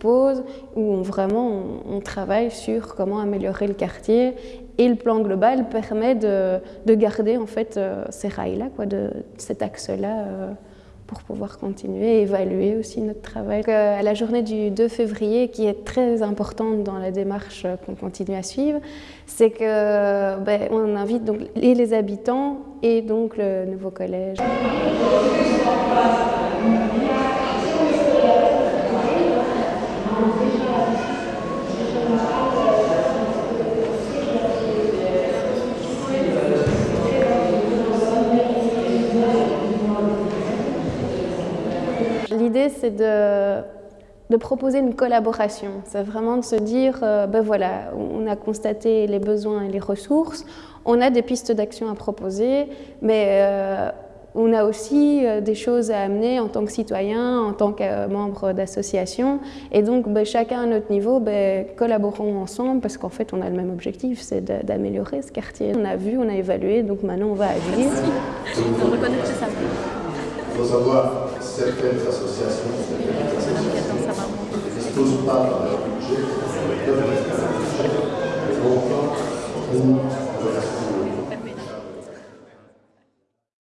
propose où on, vraiment on, travaille sur comment améliorer le quartier et le plan global permet de, de garder en fait euh, ces rails-là, quoi, de, cet axe-là euh, pour pouvoir continuer et évaluer aussi notre travail. Euh, à la journée du 2 février, qui est très importante dans la démarche qu'on continue à suivre, c'est que ben, on invite donc les habitants et donc le nouveau collège. L'idée, c'est de, proposer une collaboration. C'est vraiment de se dire, euh, ben voilà, on a constaté les besoins et les ressources, on a des pistes d'action à proposer, mais euh, on a aussi euh, des choses à amener en tant que citoyen, en tant que membre d'association. Et donc, ben, chacun à notre niveau, ben, collaborons ensemble parce qu'en fait, on a le même objectif, c'est d'améliorer ce quartier. On a vu, on a évalué, donc maintenant, on va agir. Il faut savoir certaines associations, certaines associations ne disposent pas de leur budget, de leur